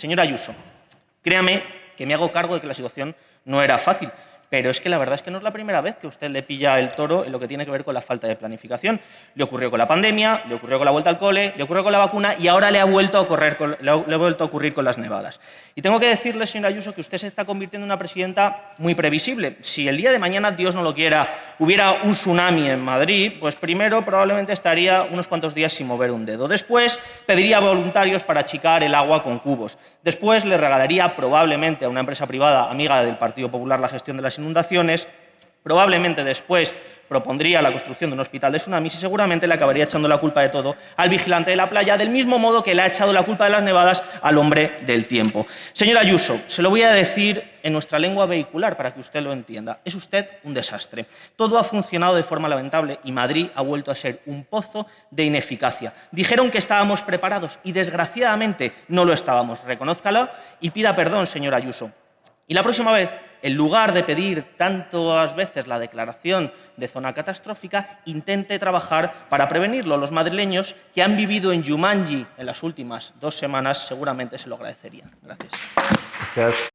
Señora Ayuso, créame que me hago cargo de que la situación no era fácil, pero es que la verdad es que no es la primera vez que usted le pilla el toro en lo que tiene que ver con la falta de planificación. Le ocurrió con la pandemia, le ocurrió con la vuelta al cole, le ocurrió con la vacuna y ahora le ha vuelto a, ocurrir con, las nevadas. Y tengo que decirle, señora Ayuso, que usted se está convirtiendo en una presidenta muy previsible. Si el día de mañana, Dios no lo quiera, hubiera un tsunami en Madrid, pues primero probablemente estaría unos cuantos días sin mover un dedo. Después pediría voluntarios para achicar el agua con cubos. Después le regalaría probablemente a una empresa privada amiga del Partido Popular la gestión de las inundaciones, probablemente después propondría la construcción de un hospital de tsunamis y seguramente le acabaría echando la culpa de todo al vigilante de la playa, del mismo modo que le ha echado la culpa de las nevadas al hombre del tiempo. Señora Ayuso, se lo voy a decir en nuestra lengua vehicular para que usted lo entienda. Es usted un desastre. Todo ha funcionado de forma lamentable y Madrid ha vuelto a ser un pozo de ineficacia. Dijeron que estábamos preparados y desgraciadamente no lo estábamos. Reconózcalo y pida perdón, señora Ayuso. Y la próxima vez en lugar de pedir tantas veces la declaración de zona catastrófica, intente trabajar para prevenirlo. Los madrileños que han vivido en Yumanji en las últimas dos semanas seguramente se lo agradecerían. Gracias. Gracias.